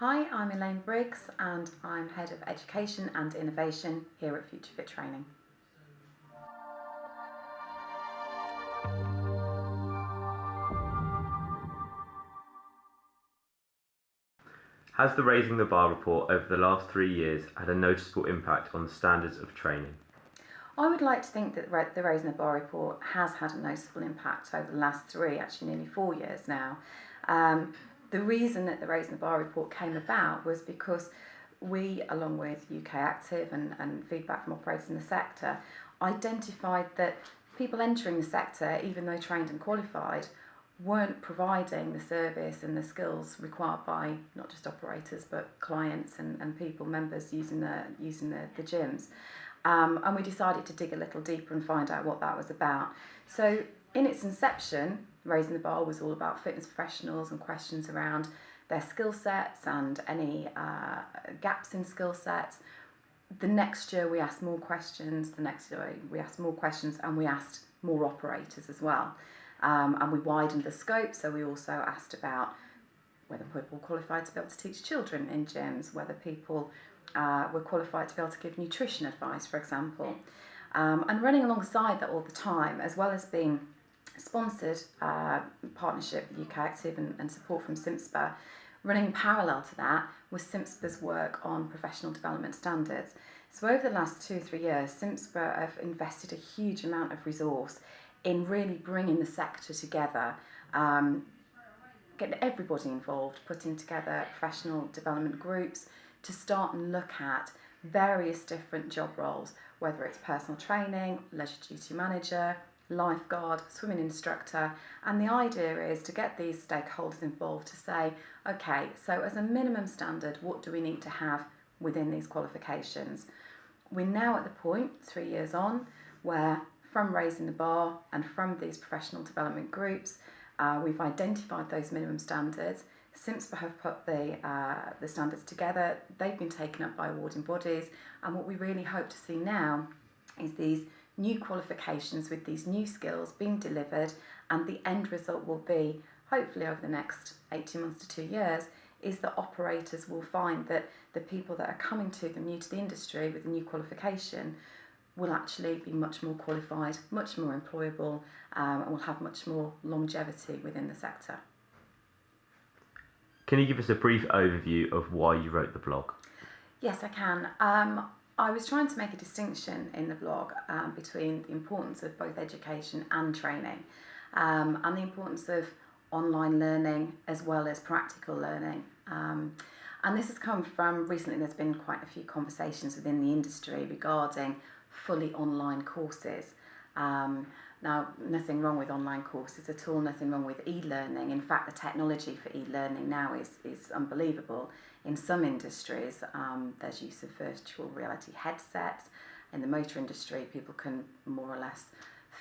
Hi, I'm Elaine Briggs and I'm Head of Education and Innovation here at Future Fit Training. Has the Raising the Bar report over the last three years had a noticeable impact on the standards of training? I would like to think that the Raising the Bar report has had a noticeable impact over the last three, actually nearly four years now. Um, the reason that the Raising the Bar report came about was because we, along with UK Active and, and feedback from operators in the sector, identified that people entering the sector, even though trained and qualified, weren't providing the service and the skills required by not just operators but clients and, and people, members using the using the, the gyms. Um, and we decided to dig a little deeper and find out what that was about. So in its inception, Raising the Bar was all about fitness professionals and questions around their skill sets and any uh, gaps in skill sets. The next year we asked more questions, the next year we asked more questions and we asked more operators as well. Um, and we widened the scope, so we also asked about whether people were qualified to be able to teach children in gyms, whether people uh, were qualified to be able to give nutrition advice, for example. Um, and running alongside that all the time, as well as being sponsored uh, partnership UK Active and, and support from CIMSPA, running parallel to that was CIMSPA's work on professional development standards. So over the last two or three years, CIMSPA have invested a huge amount of resource in really bringing the sector together, um, getting everybody involved, putting together professional development groups to start and look at various different job roles, whether it's personal training, leisure duty manager, lifeguard, swimming instructor, and the idea is to get these stakeholders involved to say, okay, so as a minimum standard, what do we need to have within these qualifications? We're now at the point, three years on, where from raising the bar and from these professional development groups, uh, we've identified those minimum standards. CIMSPA have put the, uh, the standards together, they've been taken up by awarding bodies, and what we really hope to see now is these new qualifications with these new skills being delivered, and the end result will be, hopefully over the next 18 months to two years, is that operators will find that the people that are coming to them new to the industry with a new qualification will actually be much more qualified, much more employable, um, and will have much more longevity within the sector. Can you give us a brief overview of why you wrote the blog? Yes, I can. Um, I was trying to make a distinction in the blog um, between the importance of both education and training um, and the importance of online learning as well as practical learning. Um, and this has come from recently, there's been quite a few conversations within the industry regarding fully online courses. Now, nothing wrong with online courses at all, nothing wrong with e-learning. In fact, the technology for e-learning now is, is unbelievable. In some industries, um, there's use of virtual reality headsets. In the motor industry, people can more or less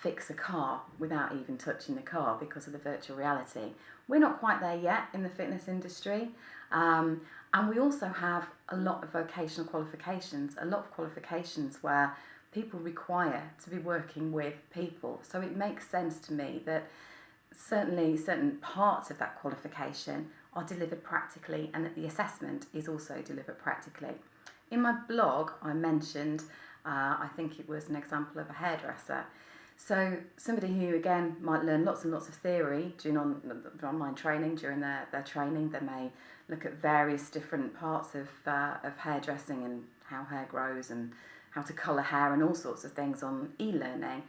fix a car without even touching the car because of the virtual reality. We're not quite there yet in the fitness industry. Um, and we also have a lot of vocational qualifications, a lot of qualifications where people require to be working with people. So it makes sense to me that certainly certain parts of that qualification are delivered practically and that the assessment is also delivered practically. In my blog, I mentioned, uh, I think it was an example of a hairdresser. So somebody who, again, might learn lots and lots of theory during on, online training, during their, their training, they may look at various different parts of, uh, of hairdressing and how hair grows and how to colour hair and all sorts of things on e-learning,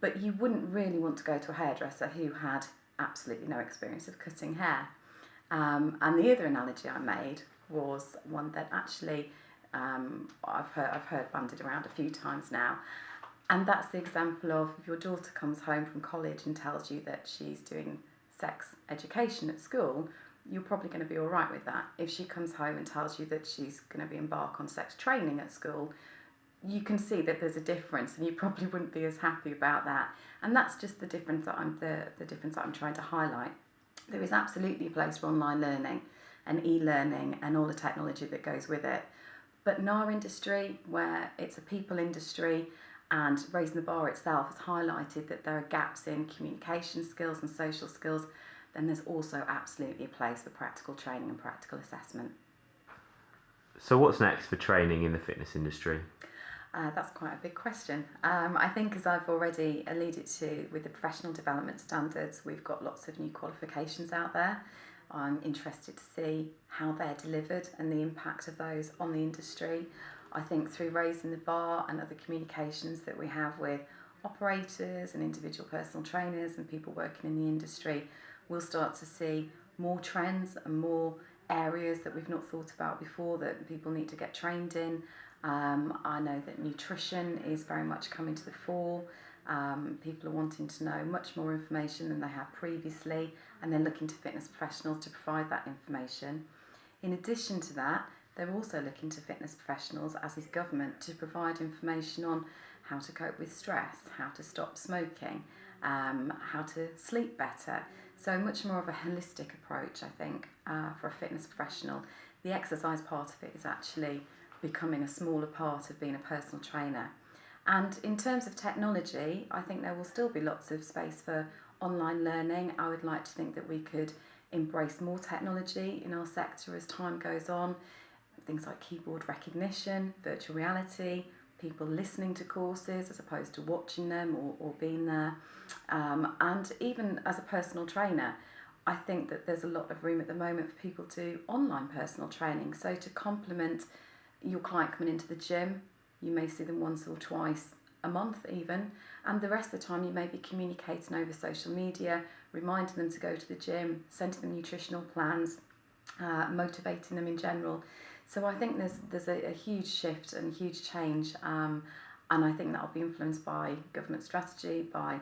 but you wouldn't really want to go to a hairdresser who had absolutely no experience of cutting hair. Um, and the other analogy I made was one that actually um, I've, heard, I've heard banded around a few times now. And that's the example of if your daughter comes home from college and tells you that she's doing sex education at school, you're probably going to be all right with that. If she comes home and tells you that she's going to be embark on sex training at school, you can see that there's a difference and you probably wouldn't be as happy about that. And that's just the difference that I'm, the, the difference that I'm trying to highlight. There is absolutely a place for online learning and e-learning and all the technology that goes with it. But in our industry, where it's a people industry and Raising the Bar itself has highlighted that there are gaps in communication skills and social skills, then there's also absolutely a place for practical training and practical assessment. So, what's next for training in the fitness industry? Uh, that's quite a big question. Um, I think, as I've already alluded to, with the professional development standards, we've got lots of new qualifications out there. I'm interested to see how they're delivered and the impact of those on the industry. I think through raising the bar and other communications that we have with operators and individual personal trainers and people working in the industry, we'll start to see more trends and more areas that we've not thought about before that people need to get trained in. Um, I know that nutrition is very much coming to the fore. Um, people are wanting to know much more information than they have previously, and then looking to fitness professionals to provide that information. In addition to that, they're also looking to fitness professionals, as is government, to provide information on how to cope with stress, how to stop smoking, um, how to sleep better. So, much more of a holistic approach, I think, uh, for a fitness professional. The exercise part of it is actually becoming a smaller part of being a personal trainer. And in terms of technology, I think there will still be lots of space for online learning. I would like to think that we could embrace more technology in our sector as time goes on. Things like keyboard recognition, virtual reality, people listening to courses as opposed to watching them or, or being there. Um, and even as a personal trainer, I think that there's a lot of room at the moment for people to online personal training. So to complement your client coming into the gym, you may see them once or twice a month even, and the rest of the time you may be communicating over social media, reminding them to go to the gym, sending them nutritional plans, uh, motivating them in general. So I think there's there's a, a huge shift and a huge change, um, and I think that'll be influenced by government strategy, by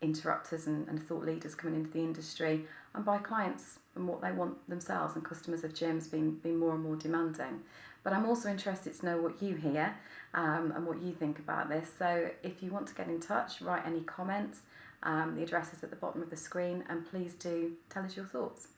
interrupters and, and thought leaders coming into the industry, and by clients and what they want themselves and customers of gyms being being more and more demanding. But I'm also interested to know what you hear um, and what you think about this. So if you want to get in touch, write any comments. Um, the address is at the bottom of the screen, and please do tell us your thoughts.